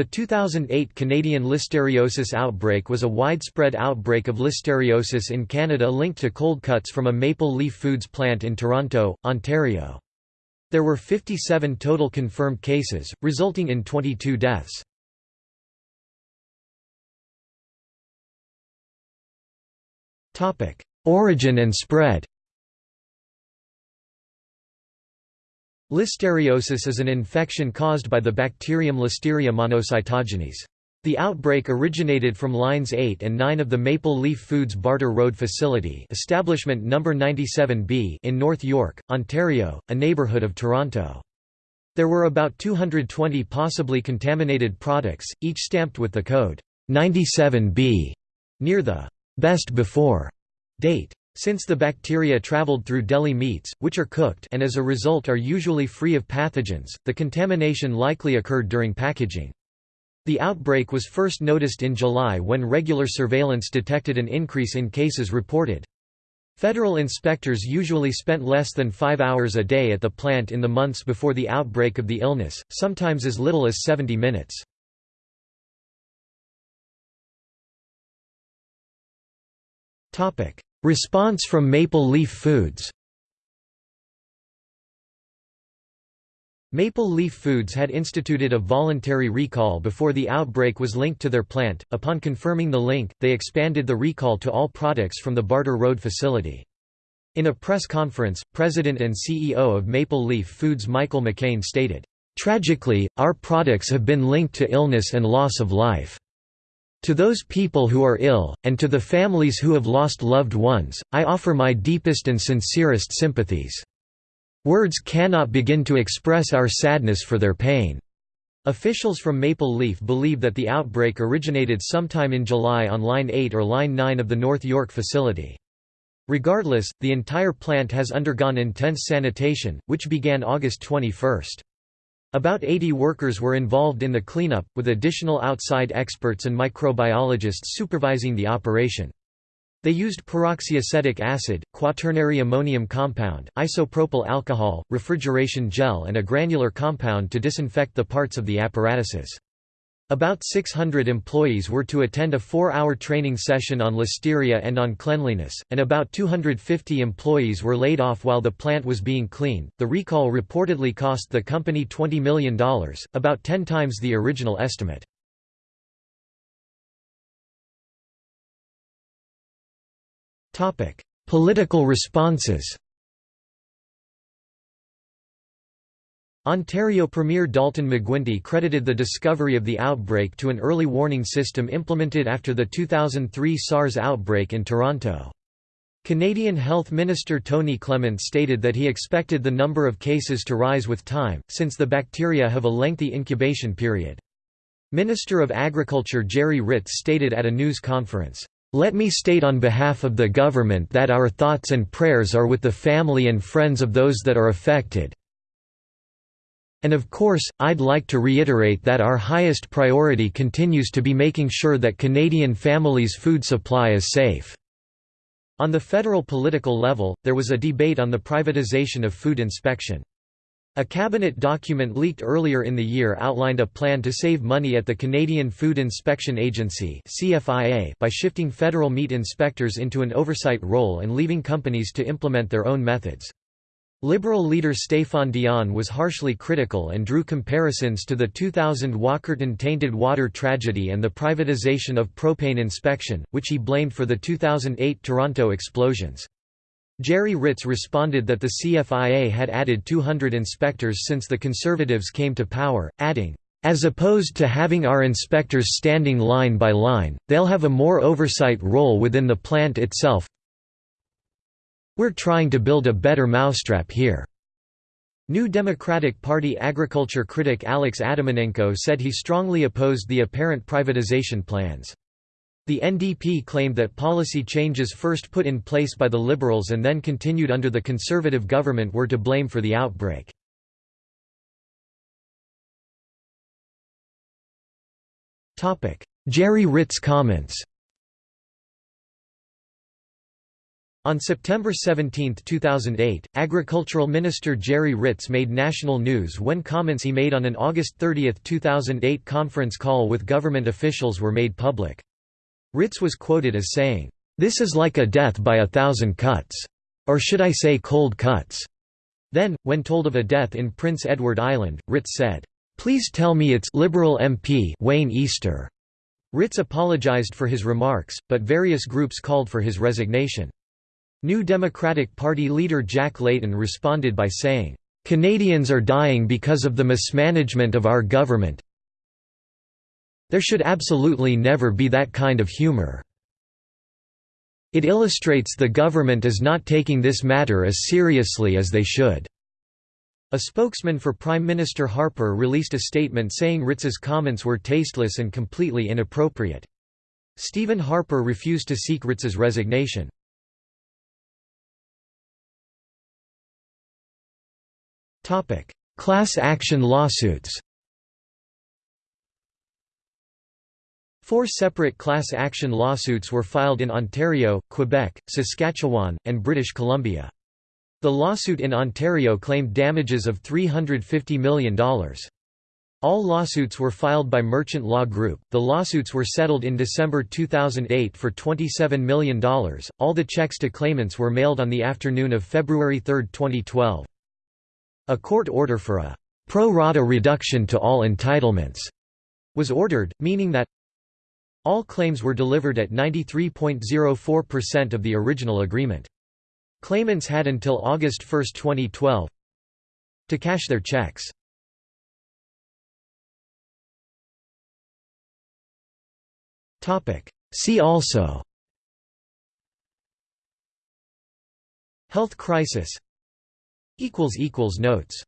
The 2008 Canadian listeriosis outbreak was a widespread outbreak of listeriosis in Canada linked to cold cuts from a Maple Leaf Foods plant in Toronto, Ontario. There were 57 total confirmed cases, resulting in 22 deaths. Origin and spread Listeriosis is an infection caused by the bacterium Listeria monocytogenes. The outbreak originated from lines 8 and 9 of the Maple Leaf Foods Bartor Road facility establishment No. 97B in North York, Ontario, a neighbourhood of Toronto. There were about 220 possibly contaminated products, each stamped with the code 97B near the best before date. Since the bacteria traveled through deli meats, which are cooked and as a result are usually free of pathogens, the contamination likely occurred during packaging. The outbreak was first noticed in July when regular surveillance detected an increase in cases reported. Federal inspectors usually spent less than five hours a day at the plant in the months before the outbreak of the illness, sometimes as little as 70 minutes. Response from Maple Leaf Foods Maple Leaf Foods had instituted a voluntary recall before the outbreak was linked to their plant. Upon confirming the link, they expanded the recall to all products from the Bartor Road facility. In a press conference, President and CEO of Maple Leaf Foods Michael McCain stated, Tragically, our products have been linked to illness and loss of life. To those people who are ill, and to the families who have lost loved ones, I offer my deepest and sincerest sympathies. Words cannot begin to express our sadness for their pain. Officials from Maple Leaf believe that the outbreak originated sometime in July on Line 8 or Line 9 of the North York facility. Regardless, the entire plant has undergone intense sanitation, which began August 21. About 80 workers were involved in the cleanup, with additional outside experts and microbiologists supervising the operation. They used peroxyacetic acid, quaternary ammonium compound, isopropyl alcohol, refrigeration gel and a granular compound to disinfect the parts of the apparatuses. About 600 employees were to attend a four-hour training session on listeria and on cleanliness, and about 250 employees were laid off while the plant was being cleaned. The recall reportedly cost the company $20 million, about 10 times the original estimate. Topic: Political responses Ontario Premier Dalton McGuinty credited the discovery of the outbreak to an early warning system implemented after the 2003 SARS outbreak in Toronto. Canadian Health Minister Tony Clement stated that he expected the number of cases to rise with time, since the bacteria have a lengthy incubation period. Minister of Agriculture Gerry Ritz stated at a news conference, "...let me state on behalf of the government that our thoughts and prayers are with the family and friends of those that are affected, and of course, I'd like to reiterate that our highest priority continues to be making sure that Canadian families' food supply is safe." On the federal political level, there was a debate on the privatization of food inspection. A cabinet document leaked earlier in the year outlined a plan to save money at the Canadian Food Inspection Agency by shifting federal meat inspectors into an oversight role and leaving companies to implement their own methods. Liberal leader Stéphane Dion was harshly critical and drew comparisons to the 2000 Walkerton tainted water tragedy and the privatization of propane inspection, which he blamed for the 2008 Toronto explosions. Gerry Ritz responded that the CFIA had added 200 inspectors since the Conservatives came to power, adding, as opposed to having our inspectors standing line by line, they'll have a more oversight role within the plant itself, we're trying to build a better mousetrap here. New Democratic Party agriculture critic Alex Atamanenko said he strongly opposed the apparent privatization plans. The NDP claimed that policy changes first put in place by the Liberals and then continued under the Conservative government were to blame for the outbreak. Gerry Ritz comments On September 17, 2008, Agricultural Minister Gerry Ritz made national news when comments he made on an August 30, 2008 conference call with government officials were made public. Ritz was quoted as saying, "'This is like a death by a thousand cuts. Or should I say cold cuts?' Then, when told of a death in Prince Edward Island, Ritz said, "'Please tell me it's Liberal MP Wayne Easter.' Ritz apologized for his remarks, but various groups called for his resignation. New Democratic Party leader Jack Layton responded by saying, "...Canadians are dying because of the mismanagement of our government there should absolutely never be that kind of humor. It illustrates the government is not taking this matter as seriously as they should." A spokesman for Prime Minister Harper released a statement saying Ritz's comments were tasteless and completely inappropriate. Stephen Harper refused to seek Ritz's resignation. Class action lawsuits Four separate class action lawsuits were filed in Ontario, Quebec, Saskatchewan, and British Columbia. The lawsuit in Ontario claimed damages of $350 million. All lawsuits were filed by Merchant Law Group. The lawsuits were settled in December 2008 for $27 million. All the checks to claimants were mailed on the afternoon of February 3, 2012. A court order for a pro rata reduction to all entitlements was ordered, meaning that all claims were delivered at 93.04% of the original agreement. Claimants had until August 1, 2012 to cash their checks. See also Health crisis Notes